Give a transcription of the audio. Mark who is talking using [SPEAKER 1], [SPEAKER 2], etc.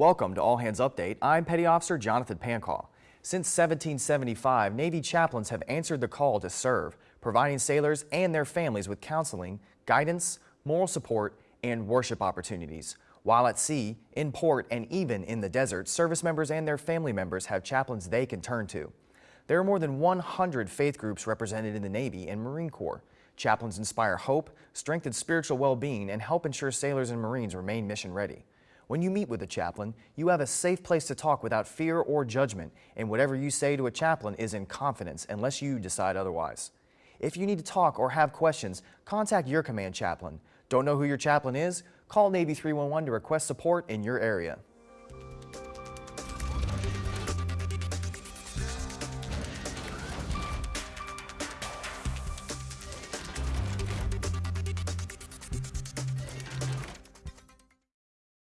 [SPEAKER 1] Welcome to All Hands Update. I'm Petty Officer Jonathan Pancaw. Since 1775, Navy chaplains have answered the call to serve, providing sailors and their families with counseling, guidance, moral support, and worship opportunities. While at sea, in port, and even in the desert, service members and their family members have chaplains they can turn to. There are more than 100 faith groups represented in the Navy and Marine Corps. Chaplains inspire hope, strengthen spiritual well-being, and help ensure sailors and Marines remain mission ready. When you meet with a chaplain, you have a safe place to talk without fear or judgment, and whatever you say to a chaplain is in confidence unless you decide otherwise. If you need to talk or have questions, contact your command chaplain. Don't know who your chaplain is? Call Navy 311 to request support in your area.